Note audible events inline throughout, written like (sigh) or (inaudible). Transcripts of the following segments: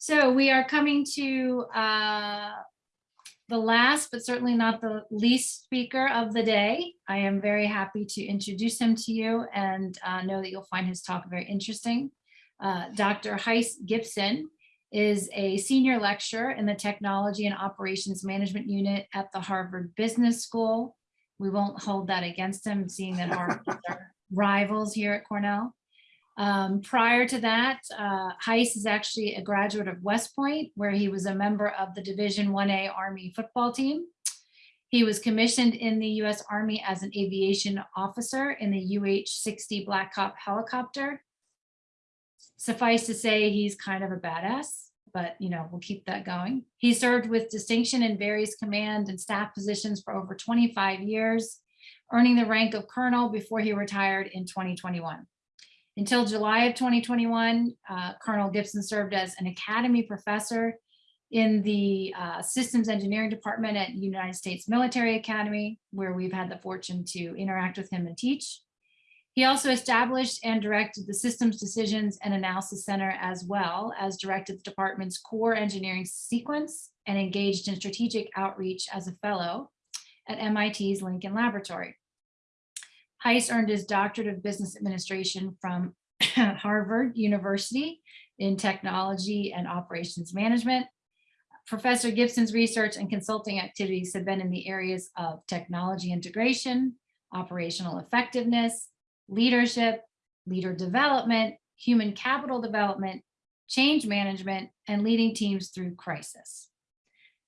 So we are coming to uh, the last, but certainly not the least speaker of the day. I am very happy to introduce him to you and uh, know that you'll find his talk very interesting. Uh, Dr. Hise Gibson is a senior lecturer in the Technology and Operations Management Unit at the Harvard Business School. We won't hold that against him, seeing that our (laughs) rivals here at Cornell. Um, prior to that, uh, Hise is actually a graduate of West Point, where he was a member of the Division 1A Army football team. He was commissioned in the U.S. Army as an aviation officer in the UH-60 Black Hawk helicopter. Suffice to say, he's kind of a badass, but you know, we'll keep that going. He served with distinction in various command and staff positions for over 25 years, earning the rank of colonel before he retired in 2021. Until July of 2021, uh, Colonel Gibson served as an academy professor in the uh, systems engineering department at United States Military Academy, where we've had the fortune to interact with him and teach. He also established and directed the Systems Decisions and Analysis Center as well as directed the department's core engineering sequence and engaged in strategic outreach as a fellow at MIT's Lincoln Laboratory. Hise earned his doctorate of business administration from (clears throat) Harvard University in technology and operations management. Professor Gibson's research and consulting activities have been in the areas of technology integration, operational effectiveness, leadership, leader development, human capital development, change management, and leading teams through crisis.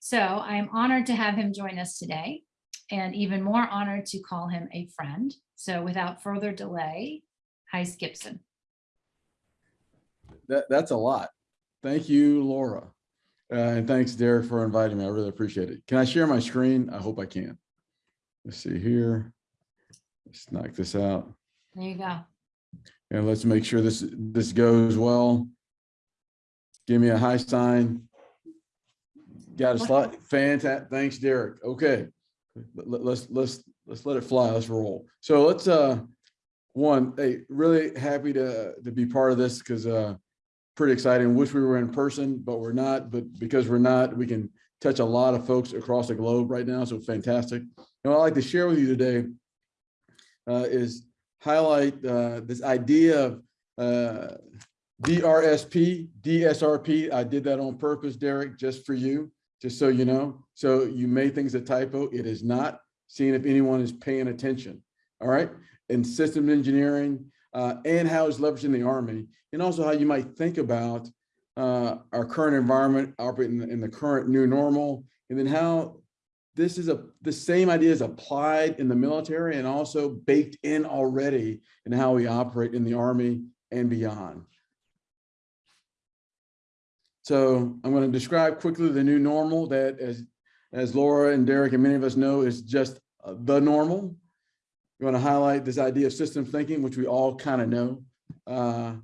So I am honored to have him join us today and even more honored to call him a friend. So without further delay, Hise Gibson. That, that's a lot. Thank you, Laura. Uh, and thanks, Derek, for inviting me. I really appreciate it. Can I share my screen? I hope I can. Let's see here. Let's knock this out. There you go. And let's make sure this, this goes well. Give me a high sign. Got a slide. Fantastic. Thanks, Derek. Okay. Let- Let's, let's, let's let it fly. Let's roll. So let's, uh, one, hey, really happy to, to be part of this because, uh, pretty exciting. Wish we were in person, but we're not. But because we're not, we can touch a lot of folks across the globe right now. So fantastic. And what I'd like to share with you today uh, is highlight uh, this idea of uh, DRSP, DSRP. I did that on purpose, Derek, just for you, just so you know. So you may think it's a typo. It is not. Seeing if anyone is paying attention. All right. And system engineering uh, and how it's leveraging the Army, and also how you might think about uh, our current environment operating in the, current new normal, and then how this is a the same idea is applied in the military and also baked in already in how we operate in the Army and beyond. So I'm going to describe quickly the new normal that as as Laura and Derek and many of us know is just uh, the normal. We want to highlight this idea of system thinking, which we all kind of know. Uh,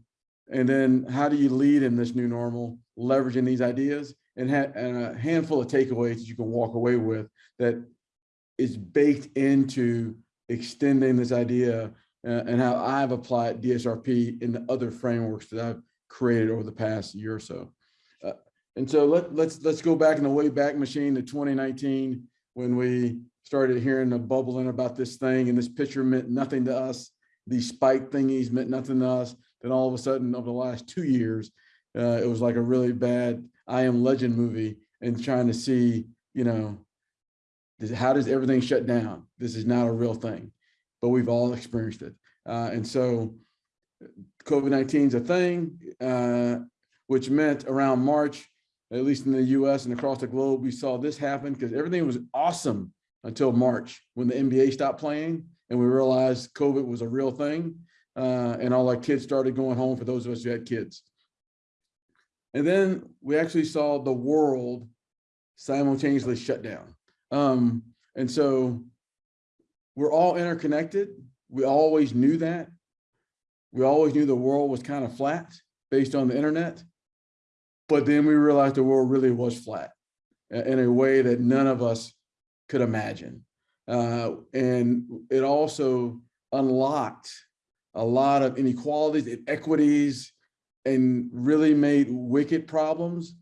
and then how do you lead in this new normal, leveraging these ideas and, ha and a handful of takeaways that you can walk away with that is baked into extending this idea uh, and how I've applied DSRP in the other frameworks that I've created over the past year or so. And so let, let's let's go back in the way back machine to 2019 when we started hearing the bubbling about this thing and this picture meant nothing to us. These spike thingies meant nothing to us. Then all of a sudden over the last two years, uh, it was like a really bad I Am Legend movie and trying to see, you know, how does everything shut down? This is not a real thing, but we've all experienced it. Uh, and so COVID-19 is a thing, uh, which meant around March, at least in the US and across the globe, we saw this happen because everything was awesome until March when the NBA stopped playing and we realized COVID was a real thing. Uh, and all our kids started going home for those of us who had kids. And then we actually saw the world simultaneously shut down. Um, and so we're all interconnected. We always knew that. We always knew the world was kind of flat based on the internet. But then we realized the world really was flat in a way that none of us could imagine. Uh, and it also unlocked a lot of inequalities, inequities, and really made wicked problems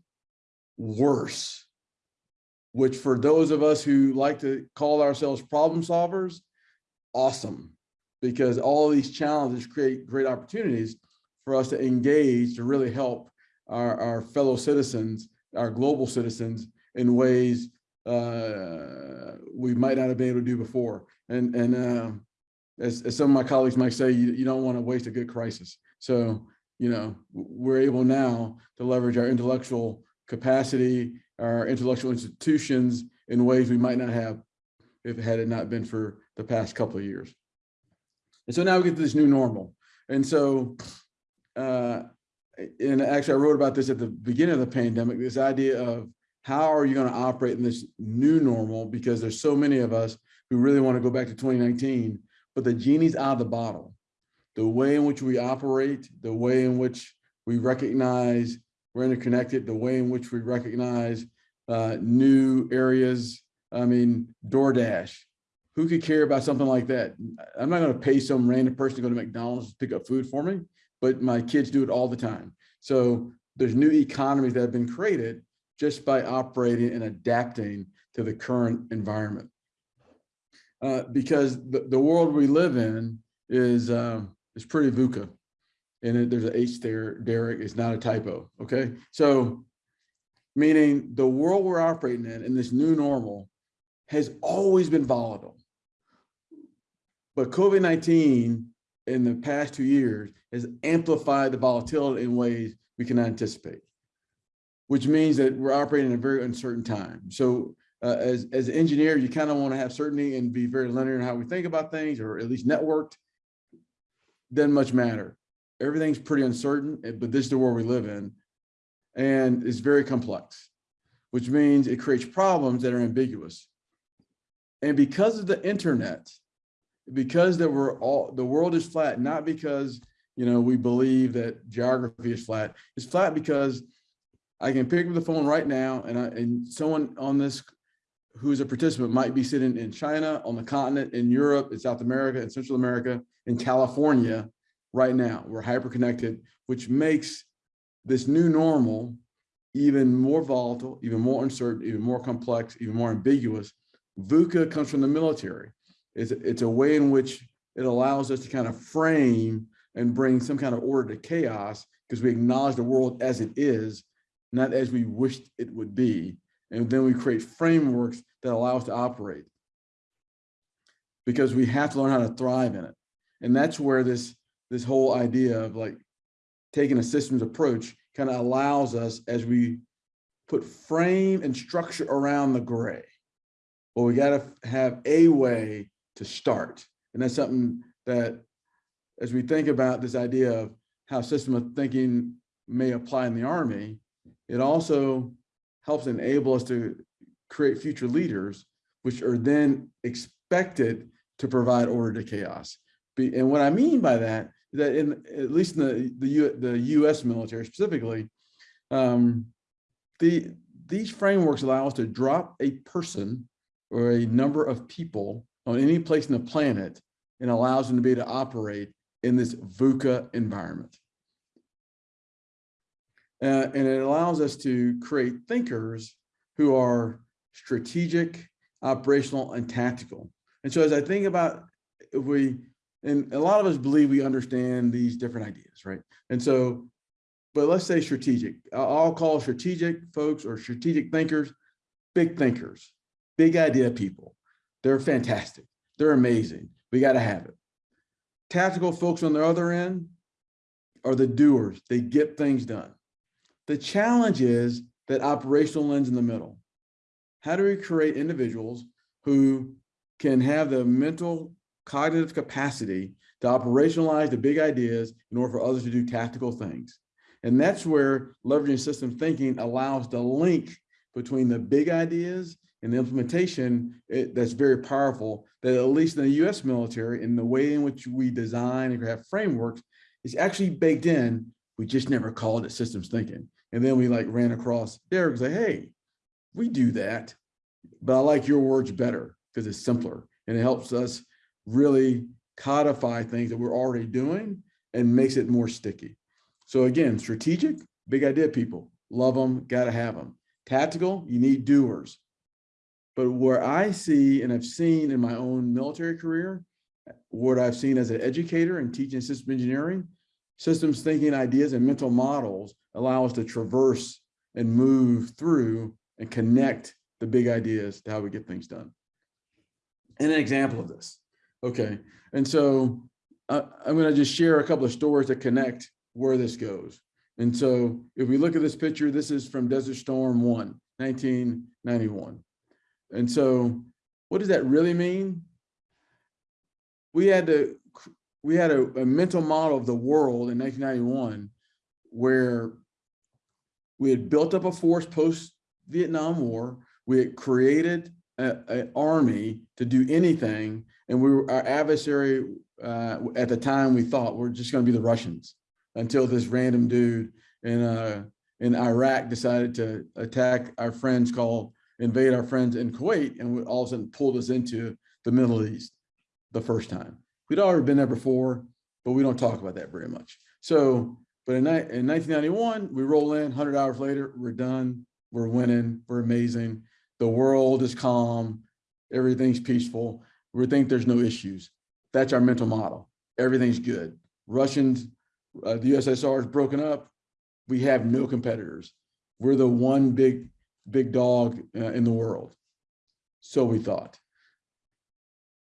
worse. Which for those of us who like to call ourselves problem solvers, awesome. Because all these challenges create great opportunities for us to engage to really help our, our fellow citizens, our global citizens in ways uh, we might not have been able to do before. And, and uh, as, as some of my colleagues might say, you, you don't want to waste a good crisis. So, you know, we're able now to leverage our intellectual capacity, our intellectual institutions in ways we might not have if had it not been for the past couple of years. And so now we get to this new normal. And so, uh, and actually I wrote about this at the beginning of the pandemic, this idea of how are you going to operate in this new normal? Because there's so many of us who really want to go back to 2019, but the genie's out of the bottle. The way in which we operate, the way in which we recognize we're interconnected, the way in which we recognize uh, new areas. I mean, DoorDash, who could care about something like that? I'm not going to pay some random person to go to McDonald's to pick up food for me, but my kids do it all the time. So there's new economies that have been created just by operating and adapting to the current environment. Uh, because the, the world we live in is um, is pretty VUCA. And it, there's an H there, Derek, it's not a typo, okay? So meaning the world we're operating in, in this new normal, has always been volatile. But COVID-19 in the past two years has amplified the volatility in ways we cannot anticipate, which means that we're operating in a very uncertain time. So uh, as, as an engineer, you kind of want to have certainty and be very linear in how we think about things, or at least networked. Doesn't much matter. Everything's pretty uncertain, eh, but this is the world we live in. And it's very complex, which means it creates problems that are ambiguous. And because of the internet, because that we're all the world is flat, not because you know we believe that geography is flat. It's flat because I can pick up the phone right now and I, and someone on this who's a participant might be sitting in China, on the continent, in Europe, in South America, in Central America, in California right now. We're hyper-connected, which makes this new normal even more volatile, even more uncertain, even more complex, even more ambiguous. VUCA comes from the military. It's, it's a way in which it allows us to kind of frame and bring some kind of order to chaos because we acknowledge the world as it is, not as we wished it would be. And then we create frameworks that allow us to operate because we have to learn how to thrive in it. And that's where this, this whole idea of like taking a systems approach kind of allows us as we put frame and structure around the gray. Well, we got to have a way to start. And that's something that as we think about this idea of how system of thinking may apply in the Army, it also helps enable us to create future leaders, which are then expected to provide order to chaos. And what I mean by that is that in at least in the the, U, the U.S. military specifically, um, the these frameworks allow us to drop a person or a number of people on any place in the planet and allows them to be able to operate in this VUCA environment. Uh, and it allows us to create thinkers who are strategic, operational, and tactical. And so as I think about if we, and a lot of us believe we understand these different ideas, right? And so, but let's say strategic. I'll call strategic folks or strategic thinkers, big thinkers, big idea people. They're fantastic. They're amazing. We got to have it. Tactical folks on the other end are the doers. They get things done. The challenge is that operational lens in the middle. How do we create individuals who can have the mental cognitive capacity to operationalize the big ideas in order for others to do tactical things? And that's where leveraging system thinking allows the link between the big ideas and the implementation it, that's very powerful that at least in the US military in the way in which we design and have frameworks is actually baked in. We just never called it systems thinking. And then we like ran across Derek and say, hey, we do that, but I like your words better because it's simpler and it helps us really codify things that we're already doing and makes it more sticky. So again, strategic, big idea people, love them, gotta have them. Tactical, you need doers. But where I see and I've seen in my own military career, what I've seen as an educator and teaching system engineering, systems thinking ideas and mental models allow us to traverse and move through and connect the big ideas to how we get things done. And an example of this. Okay, and so uh, I'm going to just share a couple of stories that connect where this goes. And so if we look at this picture, this is from Desert Storm 1, 1991. And so what does that really mean? We had to, we had a, a mental model of the world in 1991 where we had built up a force post Vietnam War. We had created an army to do anything. And we were our adversary uh, at the time we thought we're just going to be the Russians until this random dude in uh, in Iraq decided to attack our friends called invade our friends in Kuwait and all of a sudden pulled us into the Middle East the first time. We'd already been there before, but we don't talk about that very much. So, but in, in 1991, we roll in 100 hours later, we're done, we're winning, we're amazing. The world is calm, everything's peaceful. We think there's no issues. That's our mental model. Everything's good. Russians, uh, the USSR is broken up. We have no competitors. We're the one big, big dog uh, in the world. So we thought.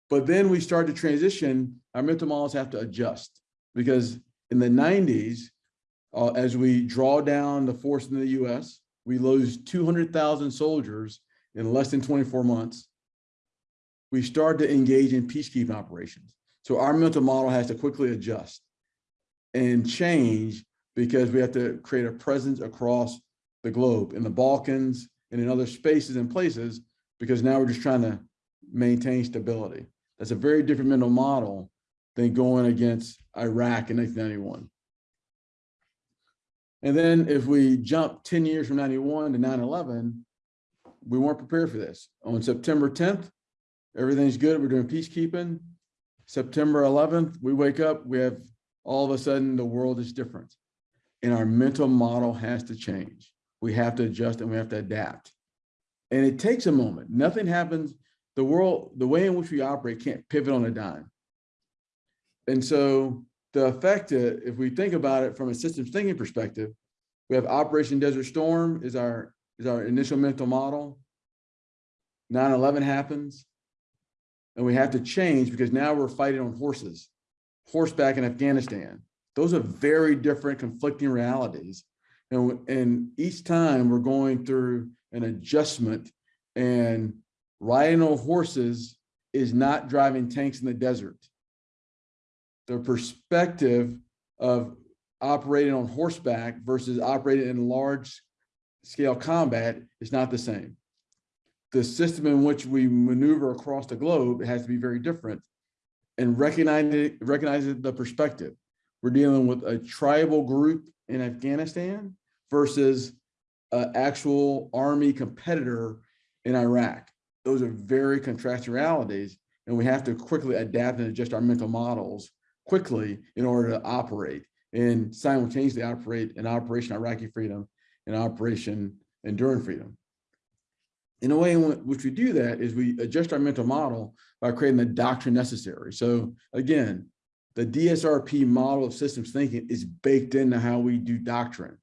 But then we started to transition. Our mental models have to adjust because in the 90s, uh, as we draw down the force in the US, we lose 200,000 soldiers in less than 24 months we start to engage in peacekeeping operations. So our mental model has to quickly adjust and change because we have to create a presence across the globe in the Balkans and in other spaces and places because now we're just trying to maintain stability. That's a very different mental model than going against Iraq in 1991. And then if we jump 10 years from 91 to 9-11, we weren't prepared for this. On September 10th, everything's good. We're doing peacekeeping. September 11th, we wake up, we have all of a sudden the world is different. And our mental model has to change. We have to adjust and we have to adapt. And it takes a moment. Nothing happens. The world, the way in which we operate can't pivot on a dime. And so the effect, uh, if we think about it from a systems thinking perspective, we have Operation Desert Storm is our, is our initial mental model. 9-11 happens and we have to change because now we're fighting on horses, horseback in Afghanistan. Those are very different conflicting realities. And, and each time we're going through an adjustment and riding on horses is not driving tanks in the desert. The perspective of operating on horseback versus operating in large scale combat is not the same the system in which we maneuver across the globe has to be very different and recognizing recognizing the perspective. We're dealing with a tribal group in Afghanistan versus an actual army competitor in Iraq. Those are very contrasting realities, and we have to quickly adapt and adjust our mental models quickly in order to operate and simultaneously operate in Operation Iraqi Freedom and Operation Enduring Freedom. In a way in which we do that is we adjust our mental model by creating the doctrine necessary. So again, the DSRP model of systems thinking is baked into how we do doctrine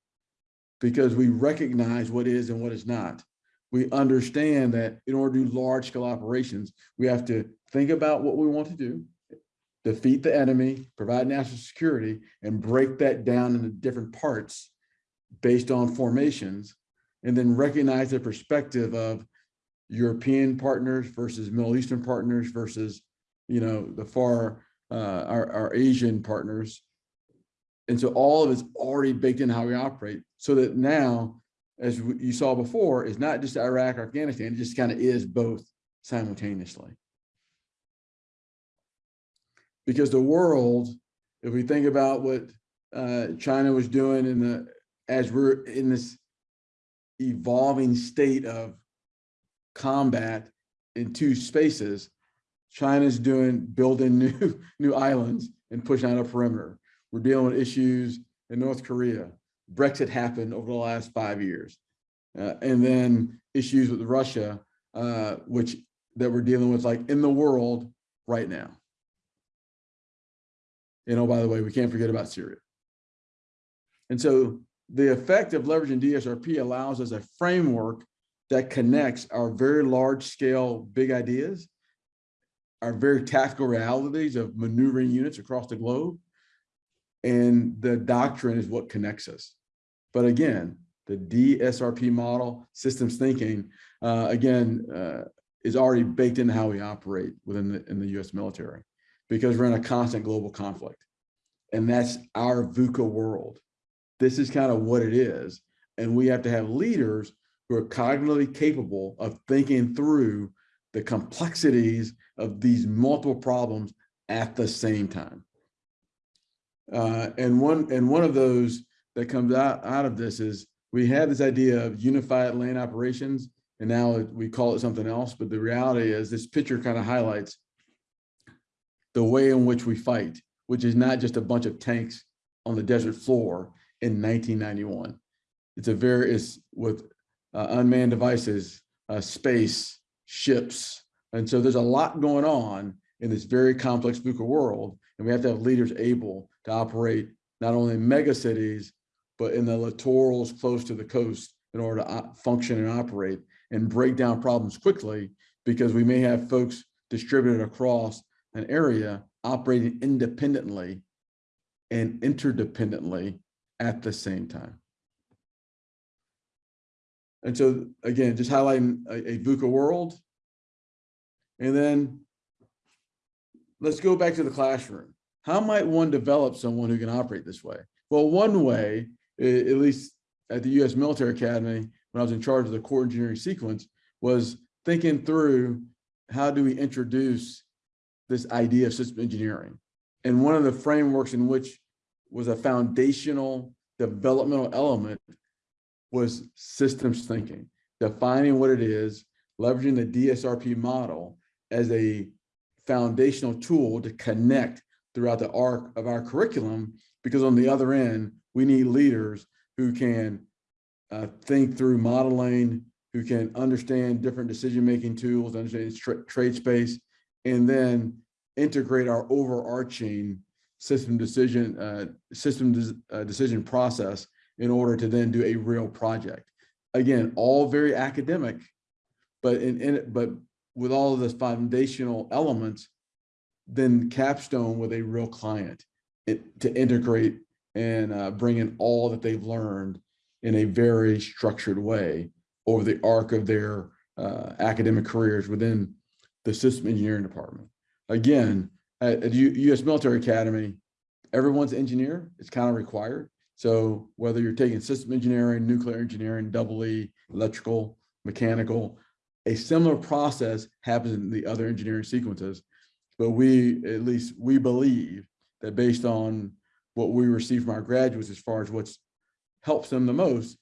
because we recognize what is and what is not. We understand that in order to do large scale operations, we have to think about what we want to do, defeat the enemy, provide national security, and break that down into different parts based on formations, and then recognize the perspective of European partners versus Middle Eastern partners versus, you know, the far, uh, our, our Asian partners. And so all of it's already baked in how we operate so that now, as you saw before, is not just Iraq Afghanistan, it just kind of is both simultaneously. Because the world, if we think about what uh, China was doing in the, as we're in this evolving state of combat in two spaces, China's doing building (laughs) new new islands and pushing out a perimeter. We're dealing with issues in North Korea. Brexit happened over the last five years. Uh, and then issues with Russia, uh, which that we're dealing with like in the world right now. You know, by the way, we can't forget about Syria. And so the effect of leveraging DSRP allows us a framework that connects our very large scale big ideas, our very tactical realities of maneuvering units across the globe. And the doctrine is what connects us. But again, the DSRP model, systems thinking, uh, again, uh, is already baked into how we operate within the, in the US military because we're in a constant global conflict. And that's our VUCA world. This is kind of what it is. And we have to have leaders who are cognitively capable of thinking through the complexities of these multiple problems at the same time. Uh, and one and one of those that comes out, out of this is we had this idea of unified land operations, and now we call it something else. But the reality is this picture kind of highlights the way in which we fight, which is not just a bunch of tanks on the desert floor in 1991. It's a very, it's with uh, unmanned devices, uh, space, ships. And so there's a lot going on in this very complex VUCA world. And we have to have leaders able to operate not only in mega cities, but in the littorals close to the coast in order to uh, function and operate and break down problems quickly because we may have folks distributed across an area operating independently and interdependently at the same time. And so again, just highlighting a, a VUCA world. And then let's go back to the classroom. How might one develop someone who can operate this way? Well, one way, at least at the US Military Academy, when I was in charge of the core engineering sequence, was thinking through how do we introduce this idea of system engineering? And one of the frameworks in which was a foundational developmental element was systems thinking, defining what it is, leveraging the DSRP model as a foundational tool to connect throughout the arc of our curriculum, because on the other end, we need leaders who can uh, think through modeling, who can understand different decision-making tools, understand tra- trade space, and then integrate our overarching system decision, uh, system uh, decision process in order to then do a real project. Again, all very academic, but in, in but with all of the foundational elements, then capstone with a real client it, to integrate and uh, bring in all that they've learned in a very structured way over the arc of their uh, academic careers within the system engineering department. Again, at, at U- US Military Academy, everyone's engineer, it's kind of required. So whether you're taking system engineering, nuclear engineering, double E, electrical, mechanical, a similar process happens in the other engineering sequences. But we, at least we believe that based on what we receive from our graduates as far as what's helps them the most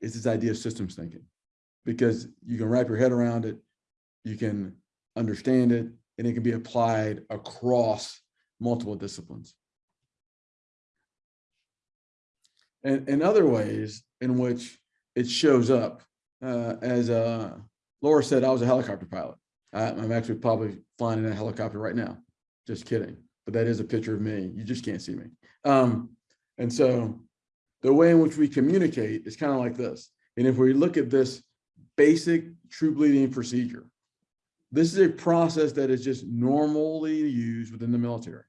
is this idea of systems thinking. Because you can wrap your head around it, you can understand it, and it can be applied across multiple disciplines. And in other ways in which it shows up, uh, as uh, Laura said, I was a helicopter pilot. I, I'm actually probably flying in a helicopter right now. Just kidding. But that is a picture of me. You just can't see me. Um, and so the way in which we communicate is kind of like this. And if we look at this basic troop leading procedure, this is a process that is just normally used within the military.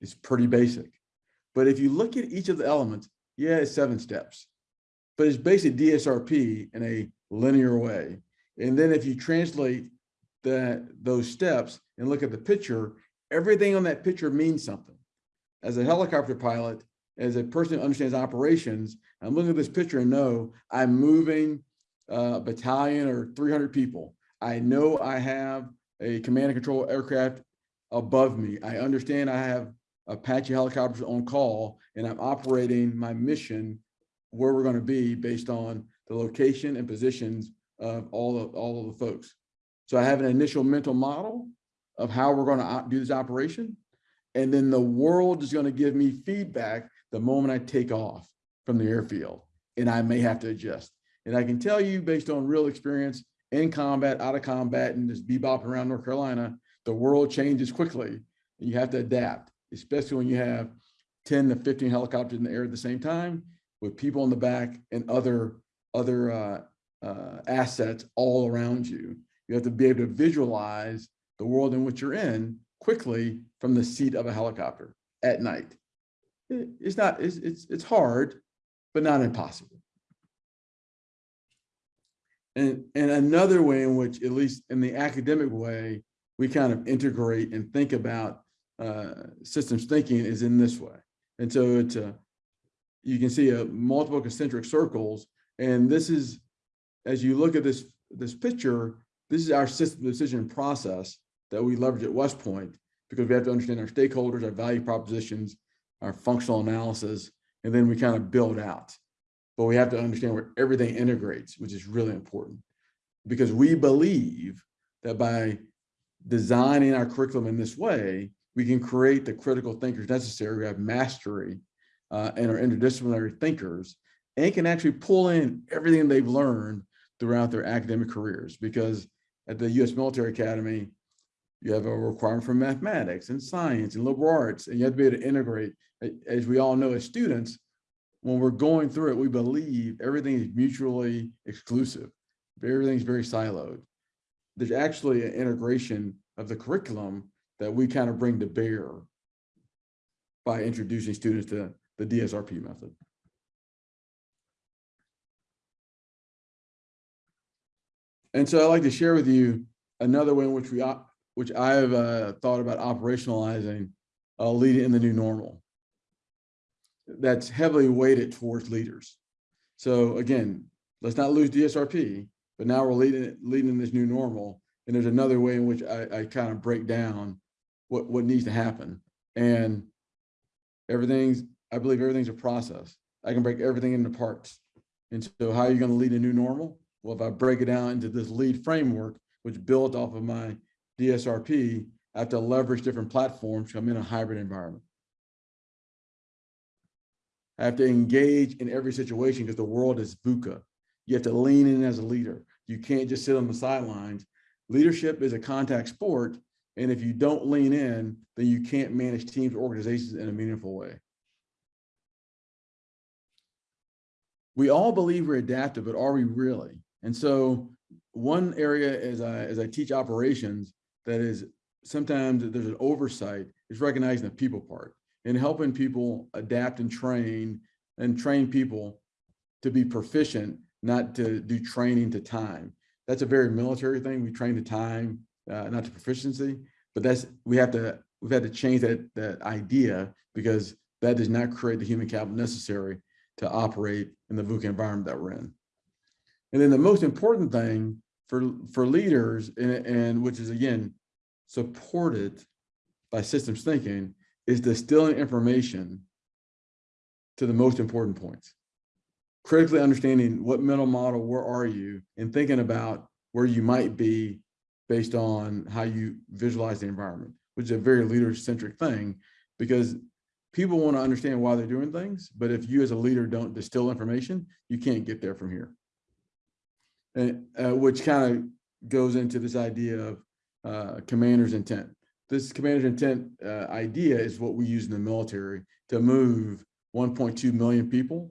It's pretty basic. But if you look at each of the elements, yeah, it's seven steps, but it's basically DSRP in a linear way. And then if you translate that those steps and look at the picture, everything on that picture means something. As a helicopter pilot, as a person who understands operations, I'm looking at this picture and know I'm moving a battalion or 300 people. I know I have a command and control aircraft above me. I understand I have Apache helicopters on call and I'm operating my mission where we're going to be based on the location and positions of all of all of the folks. So I have an initial mental model of how we're going to do this operation. And then the world is going to give me feedback the moment I take off from the airfield, and I may have to adjust. And I can tell you based on real experience in combat, out of combat, and just bebopping around North Carolina, the world changes quickly. And you have to adapt, especially when you have 10 to 15 helicopters in the air at the same time with people in the back and other, other uh, uh, assets all around you. You have to be able to visualize the world in which you're in quickly from the seat of a helicopter at night. It- It's not, it's, it's, it's hard, but not impossible. And, and another way in which, at least in the academic way, we kind of integrate and think about uh, systems thinking is in this way. And so it's a, you can see a multiple concentric circles. And this is, as you look at this, this picture, this is our system decision process that we leverage at West Point because we have to understand our stakeholders, our value propositions, our functional analysis, and then we kind of build out. But we have to understand where everything integrates, which is really important. Because we believe that by designing our curriculum in this way, we can create the critical thinkers necessary, we have mastery uh, and are interdisciplinary thinkers, and can actually pull in everything they've learned throughout their academic careers. Because at the US Military Academy, you have a requirement for mathematics and science and liberal arts, and you have to be able to integrate. As we all know as students, when we're going through it, we believe everything is mutually exclusive. Everything's very siloed. There's actually an integration of the curriculum that we kind of bring to bear by introducing students to the DSRP method. And so I'd like to share with you another way in which we, which I have uh, thought about operationalizing uh, leading in the new normal. That's heavily weighted towards leaders. So again, let's not lose DSRP, but now we're leading, leading this new normal. And there's another way in which I, I kind of break down what, what needs to happen. And everything's, I believe everything's a process. I can break everything into parts. And so how are you going to lead a new normal? Well, if I break it down into this lead framework, which built off of my DSRP, I have to leverage different platforms. I'm in a hybrid environment. I have to engage in every situation because the world is VUCA. You have to lean in as a leader. You can't just sit on the sidelines. Leadership is a contact sport. And if you don't lean in, then you can't manage teams, or organizations in a meaningful way. We all believe we're adaptive, but are we really? And so one area as I, as I teach operations that is sometimes there's an oversight is recognizing the people part and helping people adapt and train and train people to be proficient, not to do training to time. That's a very military thing. We train to time, uh, not to proficiency, but that's, we have to, we've had to change that, that idea because that does not create the human capital necessary to operate in the VUCA environment that we're in. And then the most important thing for, for leaders and, and which is again, supported by systems thinking is distilling information to the most important points. Critically understanding what mental model, where are you, and thinking about where you might be based on how you visualize the environment, which is a very leader-centric thing because people want to understand why they're doing things, but if you as a leader don't distill information, you can't get there from here. And uh, which kind of goes into this idea of uh, commander's intent. This commander's intent uh, idea is what we use in the military to move 1.2 million people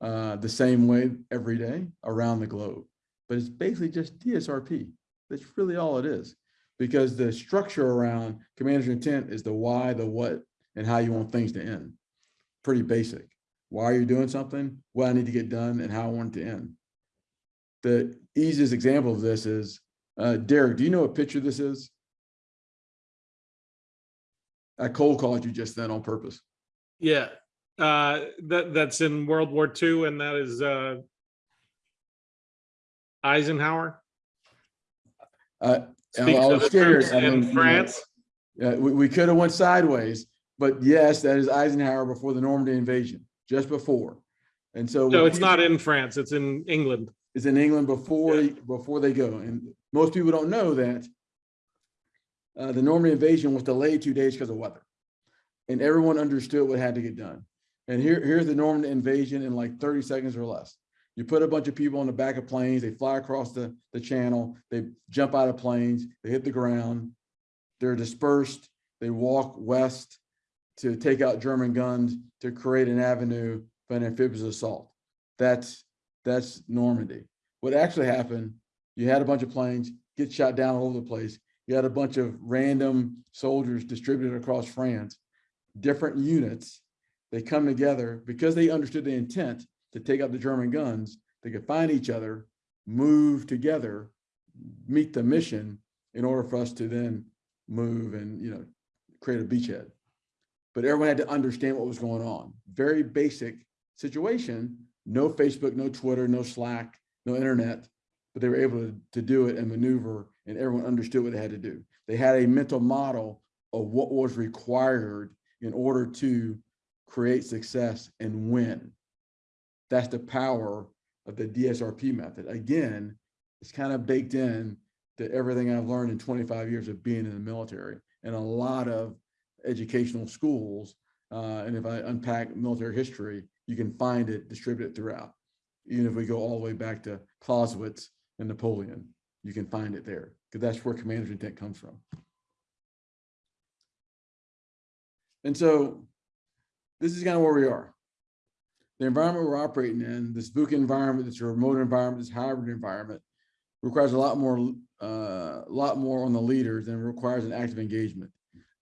uh, the same way every day around the globe. But it's basically just DSRP. That's really all it is. Because the structure around commander's intent is the why, the what, and how you want things to end. Pretty basic. Why are you doing something? What I need to get done and how I want it to end. The easiest example of this is, uh, Derek, do you know what picture this is? I cold called you just then on purpose. Yeah, uh, that, that's in World War II and that is, uh, Eisenhower. Uh, Speaks was the I mean, you in know, France. Yeah, we, we could have went sideways, but yes, that is Eisenhower before the Normandy invasion, just before. And so. No, it's not in France, it's in England. It's in England before, Yeah. before they go. And most people don't know that uh, the Normandy invasion was delayed two days because of weather. And everyone understood what had to get done. And here, here's the Norman invasion in like thirty seconds or less. You put a bunch of people on the back of planes, they fly across the, the channel, they jump out of planes, they hit the ground. They're dispersed, they walk west to take out German guns to create an avenue for an amphibious assault. That's, that's Normandy. What actually happened, you had a bunch of planes get shot down all over the place. You had a bunch of random soldiers distributed across France, different units. They come together because they understood the intent to take out the German guns. They could find each other, move together, meet the mission in order for us to then move and, you know, create a beachhead. But everyone had to understand what was going on. Very basic situation, no Facebook, no Twitter, no Slack, no internet, but they were able to, to do it and maneuver and everyone understood what they had to do. They had a mental model of what was required in order to create success and win. That's the power of the DSRP method. Again, it's kind of baked in to everything I've learned in 25 years of being in the military and a lot of educational schools. Uh, and if I unpack military history, you can find it distributed throughout. Even if we go all the way back to Clausewitz and Napoleon, you can find it there because that's where commander's intent comes from. And so this is kind of where we are. The environment we're operating in, this VUCA environment, this remote environment, this hybrid environment, requires a lot more, uh, lot more on the leaders and requires an active engagement.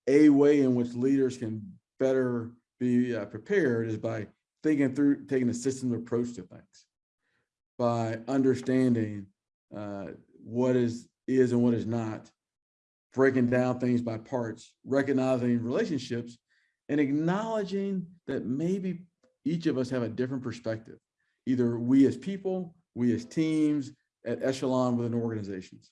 A way in which leaders can better be uh, prepared is by thinking through, taking a systems approach to things. By understanding uh, what is, is and what is not, breaking down things by parts, recognizing relationships, and acknowledging that maybe each of us have a different perspective. Either we as people, we as teams, at echelon within organizations.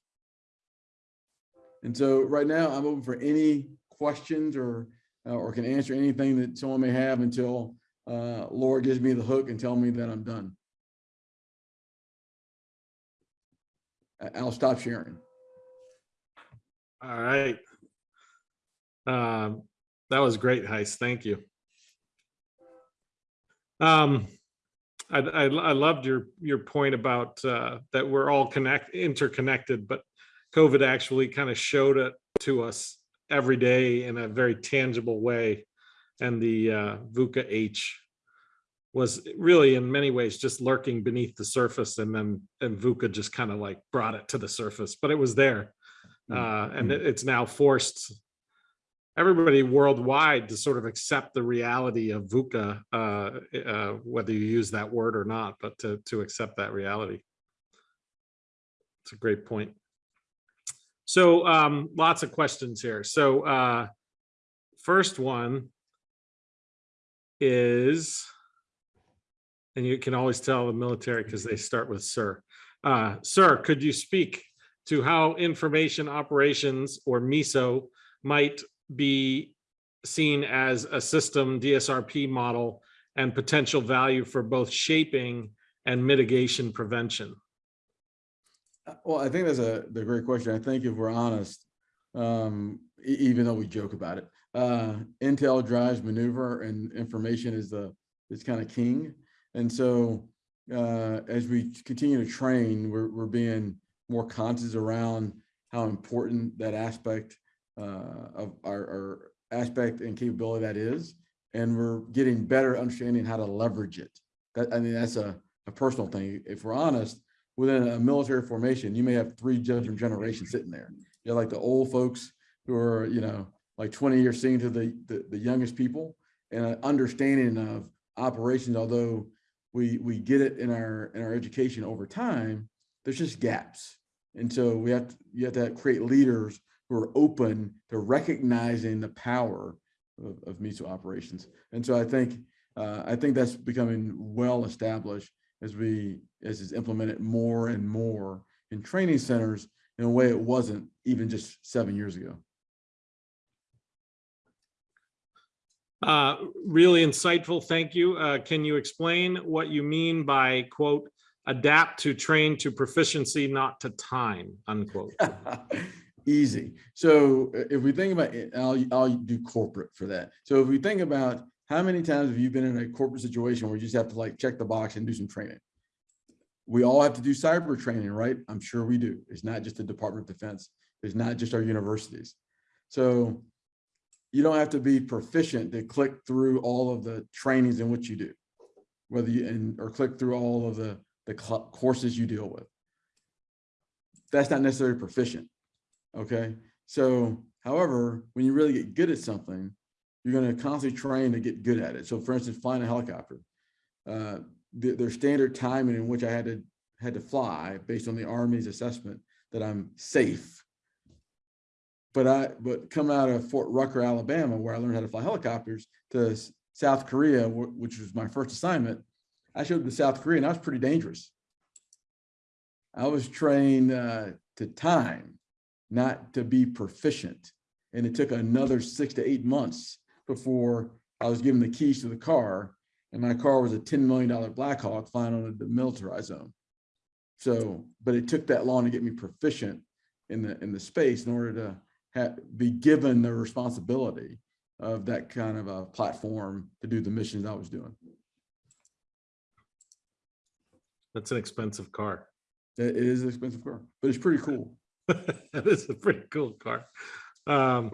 And so right now I'm open for any questions or, uh, or can answer anything that someone may have until uh, Laura gives me the hook and tell me that I'm done. I'll stop sharing. All right. Um, that was great, Heist. Thank you. Um, I, I, I loved your, your point about, uh, that we're all connect, interconnected, but COVID actually kind of showed it to us every day in a very tangible way. And the, uh, VUCA H was really in many ways just lurking beneath the surface and then, and VUCA just kind of like brought it to the surface, but it was there. Uh, and it- it's now forced everybody worldwide to sort of accept the reality of VUCA, uh, uh, whether you use that word or not, but to, to accept that reality. It's a great point. So um, lots of questions here. So uh, first one is, and you can always tell the military because they start with sir. Uh, sir, could you speak to how information operations or MISO might be seen as a system DSRP model and potential value for both shaping and mitigation prevention? Uh, Well, I think that's a, great question. I think if we're honest, um, even though we joke about it, uh, Intel drives maneuver and information is the, is kind of king. And so, uh, as we continue to train, we're, we're being more conscious around how important that aspect, uh, of our, our aspect and capability that is. And we're getting better understanding how to leverage it. That, I mean, that's a, a personal thing. If we're honest, within a military formation, you may have three different generations sitting there. You're like the old folks who are, you know, like 20 years senior to the, the, the youngest people and an understanding of operations, although we, we get it in our, in our education over time, there's just gaps. And so we have, to you have to create leaders who are open to recognizing the power of, of MISO operations. And so I think, uh, I think that's becoming well established as we, as is implemented more and more in training centers in a way it wasn't even just seven years ago. Uh, really insightful, thank you. Uh, can you explain what you mean by quote, adapt to train to proficiency, not to time, unquote? (laughs) Easy. So uh, if we think about it, I'll, I'll do corporate for that. So if we think about how many times have you been in a corporate situation where you just have to like check the box and do some training? We all have to do cyber training, right? I'm sure we do. It's not just the Department of Defense. It's not just our universities. So you don't have to be proficient to click through all of the trainings in which you do. Whether you, and, or click through all of the, the courses you deal with. That's not necessarily proficient. Okay, so however, when you really get good at something, you're gonna constantly train to get good at it. So for instance, flying a helicopter. Uh, the, their standard timing in which I had to, had to fly based on the Army's assessment that I'm safe. But I, but coming out of Fort Rucker, Alabama, where I learned how to fly helicopters to South Korea, which was my first assignment, I showed up to South Korea and that was pretty dangerous. I was trained uh, to time, not to be proficient. And it took another six to eight months before I was given the keys to the car. And my car was a $10 million Black Hawk flying on a demilitarized zone. So, but it took that long to get me proficient in the, in the space in order to have, be given the responsibility of that kind of a platform to do the missions I was doing. That's an expensive car. It is an expensive car, but it's pretty cool. (laughs) That is a pretty cool car. Um,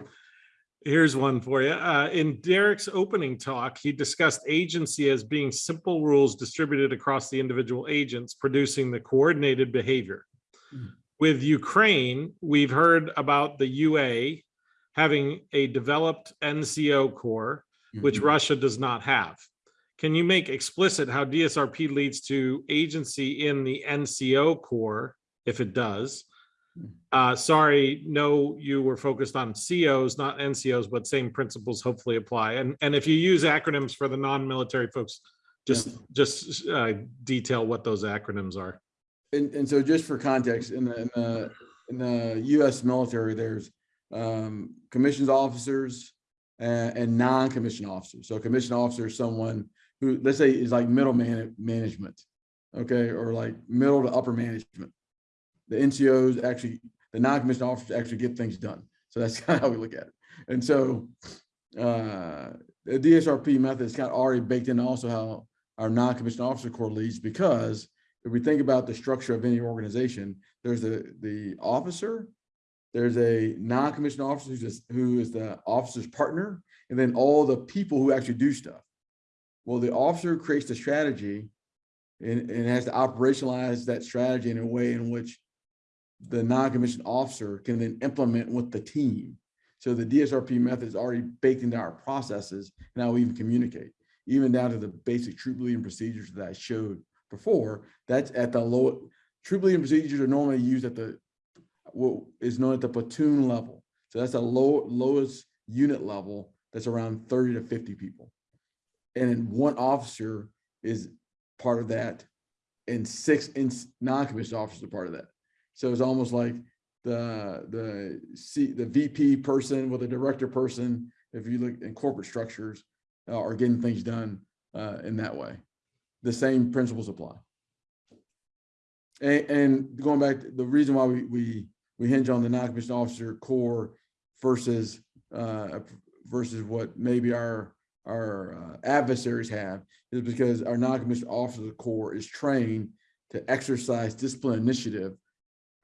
here's one for you. Uh, in Derek's opening talk, he discussed agency as being simple rules distributed across the individual agents, producing the coordinated behavior. Mm. With Ukraine, we've heard about the UA having a developed NCO corps, which Mhm. Russia does not have. Can you make explicit how DSRP leads to agency in the NCO corps, if it does? Uh, sorry, no, you were focused on COs, not NCOs, but same principles hopefully apply. And, and if you use acronyms for the non-military folks, just, just uh, detail what those acronyms are. And, and so just for context, in the, in the, in the US military, there's um, commissioned officers and, and non-commissioned officers. So a commissioned officer is someone who, let's say, is like middle man, management, okay, or like middle to upper management. The NCOs actually, the non-commissioned officers actually get things done. So that's (laughs) kind of how we look at it. And so uh, the DSRP method is kind of already baked in also how our non-commissioned officer corps leads because if we think about the structure of any organization, there's the, the officer, there's a non-commissioned officer who's just, who is the officer's partner, and then all the people who actually do stuff. Well, the officer creates the strategy and, and has to operationalize that strategy in a way in which the non-commissioned officer can then implement with the team. So the DSRP method is already baked into our processes and how we even communicate, even down to the basic troop leading procedures that I showed before. That's at the low, troop leading procedures are normally used at the, what is known at the platoon level. So that's the low, lowest unit level that's around 30 to 50 people. And then one officer is part of that and six non-commissioned officers are part of that. So it's almost like the, the C, the VP person with a director person, if you look in corporate structures, uh, are getting things done uh, in that way. The same principles apply. And, and going back, to the reason why we, we, we hinge on the non-commissioned officer corps versus, uh, versus what maybe our, our uh, adversaries have is because our non-commissioned officer corps is trained to exercise discipline initiative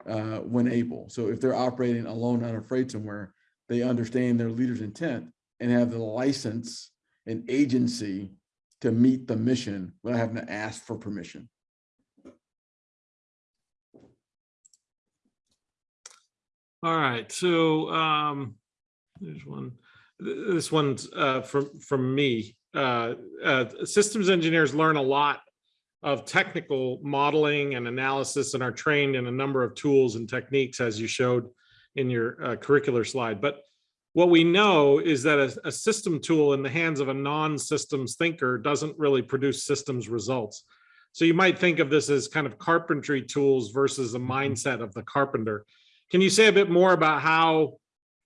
uh, when able. So if they're operating alone, unafraid somewhere, they understand their leader's intent and have the license and agency to meet the mission without having to ask for permission. All right, so um, there's one, this one's uh, from, from me. Uh, uh, Systems engineers learn a lot of technical modeling and analysis and are trained in a number of tools and techniques as you showed in your uh, curricular slide. But what we know is that a, a system tool in the hands of a non-systems thinker doesn't really produce systems results. So you might think of this as kind of carpentry tools versus the mindset of the carpenter. Can you say a bit more about how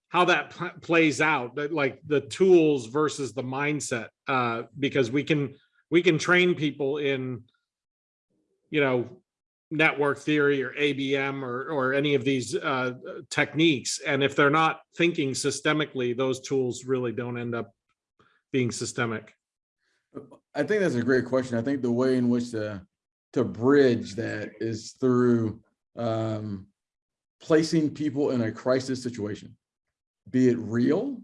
how that pl- plays out, like the tools versus the mindset? Uh, because we can we can train people in, you know, network theory or ABM or or any of these uh, techniques, and if they're not thinking systemically, those tools really don't end up being systemic. I think that's a great question. I think the way in which to, to bridge that is through um, placing people in a crisis situation, be it real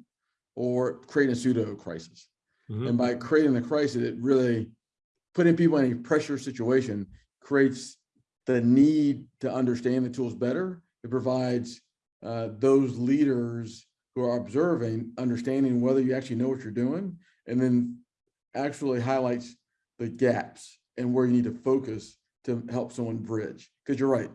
or creating a pseudo crisis. Mhm. And by creating the crisis, it really putting people in a pressure situation creates the need to understand the tools better. It provides uh, those leaders who are observing, understanding whether you actually know what you're doing, and then actually highlights the gaps and where you need to focus to help someone bridge. Because you're right,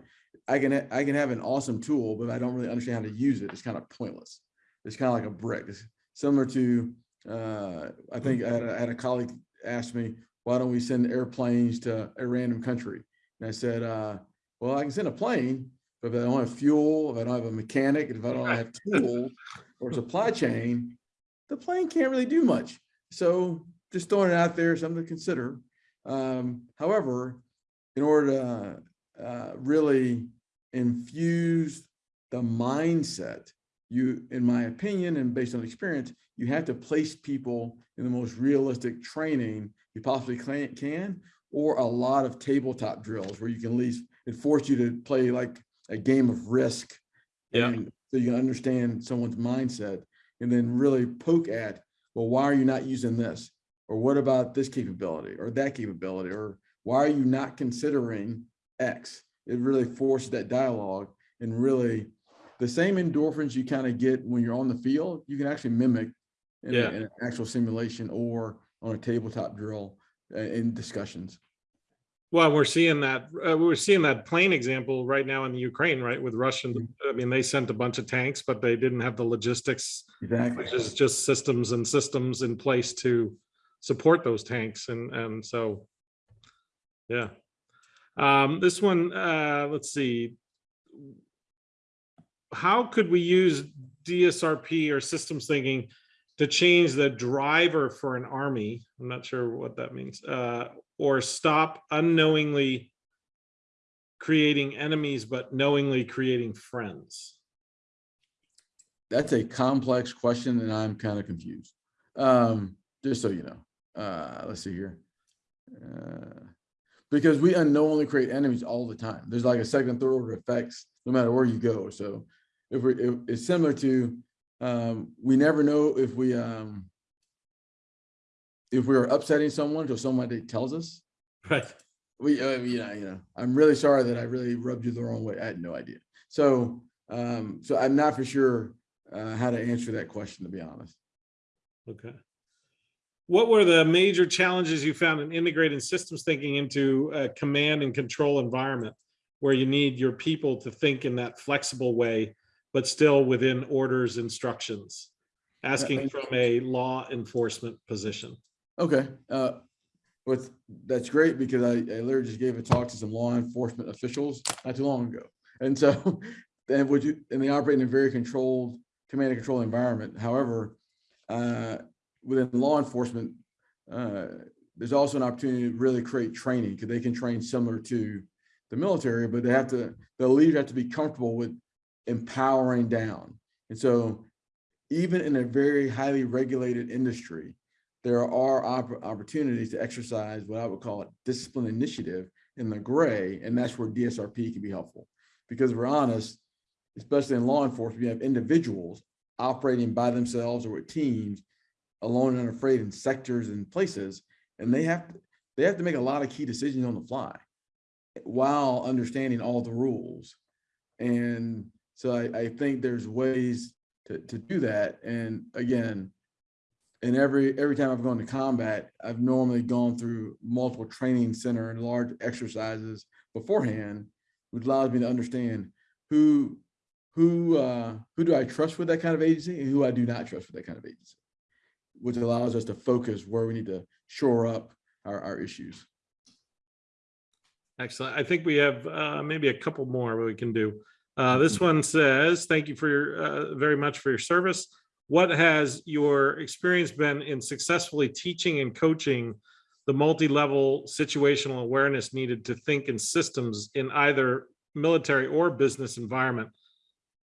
I can I can have an awesome tool, but I don't really understand how to use it. It's kind of pointless. It's kind of like a brick. It's similar to uh, I think I had, a, I had a colleague ask me, why don't we send airplanes to a random country? And I said, uh, well, I can send a plane, but if I don't have fuel, if I don't have a mechanic, if I don't have (laughs) tools or supply chain, the plane can't really do much. So just throwing it out there, something to consider. Um, however, in order to uh, really infuse the mindset, you, in my opinion, and based on experience, you have to place people in the most realistic training you possibly can, can, or a lot of tabletop drills where you can at least, it force you to play like a game of risk. Yeah. and So you can understand someone's mindset and then really poke at, well, why are you not using this? Or what about this capability or that capability? Or why are you not considering X? It really forces that dialogue and really the same endorphins you kind of get when you're on the field, you can actually mimic in, a- in an actual simulation or on a tabletop drill uh, in discussions. Well, we're seeing that, uh, we're seeing that plane example right now in the Ukraine, right, with Russian, Mm-hmm. I mean, they sent a bunch of tanks, but they didn't have the logistics, Exactly. which is just systems and systems in place to support those tanks, and, and so, yeah. Um, this one, uh, let's see. How could we use DSRP or systems thinking to change the driver for an army? I'm not sure what that means, uh, or stop unknowingly creating enemies, but knowingly creating friends. That's a complex question and I'm kind of confused. Um, just so you know, uh, let's see here. Uh, Because we unknowingly create enemies all the time. There's like a second, third order effects, no matter where you go. So if we, if it's similar to, um, we never know if we, um, if we're upsetting someone until somebody tells us. (laughs) Right. We, uh, you know, you know, I'm really sorry that I really rubbed you the wrong way. I had no idea. So, um, so I'm not for sure, uh, how to answer that question, to be honest. Okay. What were the major challenges you found in integrating systems thinking into a command and control environment where you need your people to think in that flexible way, but still within orders, instructions? Asking from a law enforcement position. Okay, uh, but that's great because I, I literally just gave a talk to some law enforcement officials not too long ago. And so, (laughs) then would you, and they operate in a very controlled, command and control environment. However, uh, within law enforcement, uh, there's also an opportunity to really create training because they can train similar to the military, but they have to, the leaders have to be comfortable with empowering down. And so even in a very highly regulated industry, there are opp- opportunities to exercise what I would call a discipline initiative in the gray, and that's where DSRP can be helpful. Because we're honest, especially in law enforcement, you have individuals operating by themselves or with teams, alone and unafraid in sectors and places, and they have, to they have to make a lot of key decisions on the fly while understanding all the rules. And so I, I think there's ways to, to do that. And again, and every, every time I've gone to combat, I've normally gone through multiple training center and large exercises beforehand, which allows me to understand who, who, uh, who do I trust with that kind of agency and who I do not trust with that kind of agency, which allows us to focus where we need to shore up our, our issues. Excellent. I think we have uh, maybe a couple more we can do. Uh, This one says, thank you for your, uh, very much for your service. What has your experience been in successfully teaching and coaching the multi-level situational awareness needed to think in systems in either military or business environment?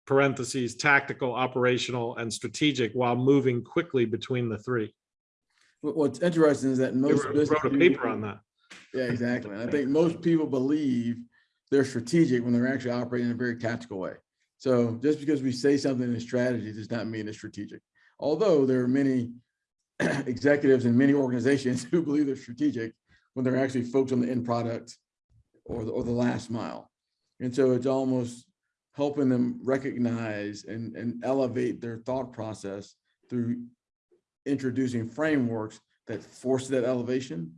Parentheses, tactical, operational, and strategic while moving quickly between the three. What's interesting is that most wrote wrote a people- paper on that. Yeah, exactly. And I (laughs) think most people believe they're strategic when they're actually operating in a very tactical way. So just because we say something in strategy does not mean it's strategic. Although there are many (clears throat) executives in many organizations (laughs) who believe they're strategic when they're actually focused on the end product or the, or the last mile. And so it's almost helping them recognize and, and elevate their thought process through introducing frameworks that force that elevation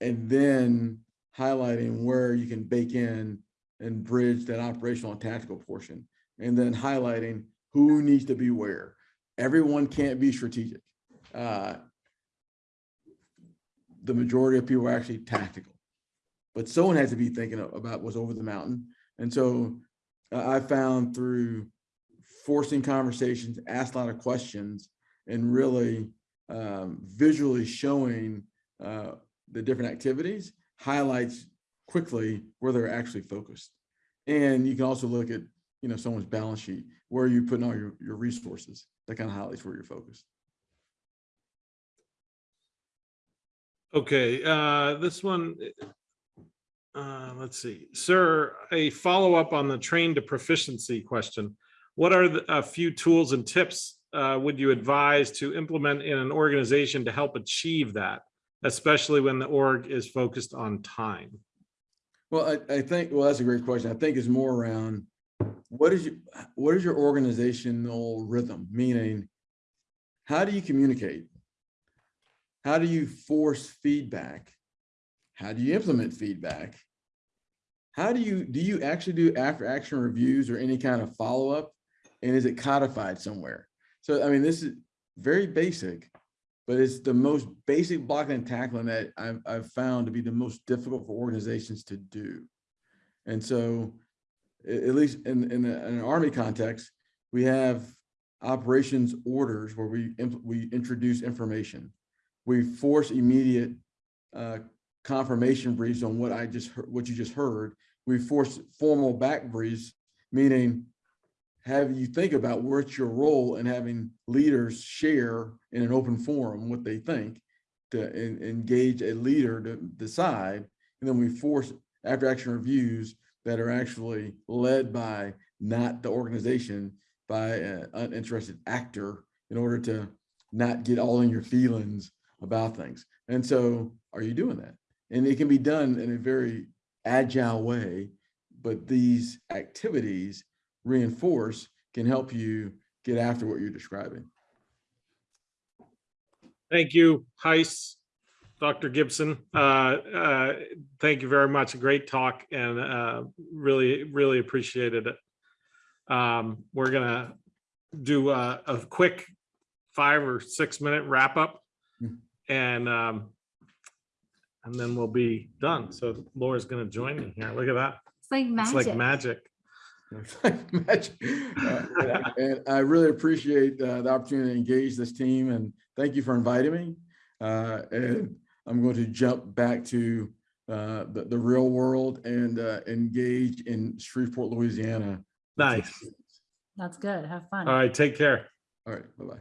and then highlighting where you can bake in and bridge that operational and tactical portion. And then highlighting who needs to be where. Everyone can't be strategic. Uh, The majority of people are actually tactical. But someone has to be thinking about what's over the mountain. And so I I found through forcing conversations, asked a lot of questions, and really um, visually showing uh, the different activities highlights quickly where they're actually focused. And you can also look at, you know, someone's balance sheet, where are you putting all your, your resources? That kind of highlights where you're focused. Okay, uh, this one. Uh, let's see, sir, a follow-up on the train to proficiency question. What are the, a few tools and tips, uh, would you advise to implement in an organization to help achieve that? Especially when the org is focused on time? Well, I, I think, well, that's a great question. I think it's more around, what is your, what is your organizational rhythm? Meaning, how do you communicate? How do you force feedback? How do you implement feedback? How do you, do you actually do after action reviews or any kind of follow-up? And is it codified somewhere? So, I mean, this is very basic, but it's the most basic blocking and tackling that I've, I've found to be the most difficult for organizations to do. And so, at least in, in, a- in an army context, we have operations orders where we, we introduce information. We force immediate uh, confirmation briefs on what I just, heard- what you just heard. We force formal back briefs, meaning have you think about what's your role in having leaders share in an open forum what they think to en- engage a leader to decide. And then we force after action reviews that are actually led by not the organization, by an uninterested actor in order to not get all in your feelings about things. And so are you doing that? And it can be done in a very agile way, but these activities reinforce can help you get after what you're describing. Thank you, Hise, Dr. Gibson. Uh, uh, Thank you very much. A great talk and uh, really, really appreciated it. Um, We're gonna do a, a quick five or six minute wrap up. Hmm. And um, and then we'll be done. So Laura's gonna join me here. Look at that. It's like It's like magic. (laughs) magic. Magic. Uh, And I really appreciate uh, the opportunity to engage this team and thank you for inviting me. Uh, And I'm going to jump back to uh, the, the real world and uh, engage in Shreveport, Louisiana. Nice. That's good. Have fun. All right, take care. All right, bye-bye.